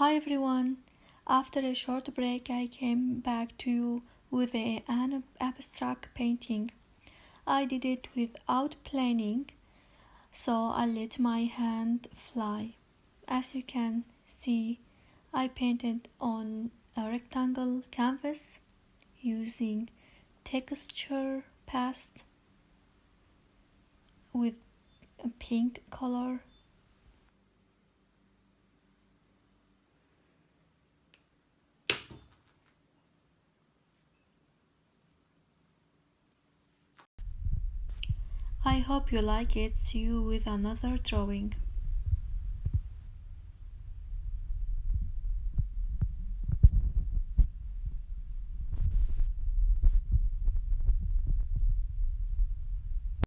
Hi everyone! After a short break, I came back to you with a, an abstract painting. I did it without planning, so I let my hand fly. As you can see, I painted on a rectangle canvas using texture paste with a pink color I hope you like it. See you with another drawing.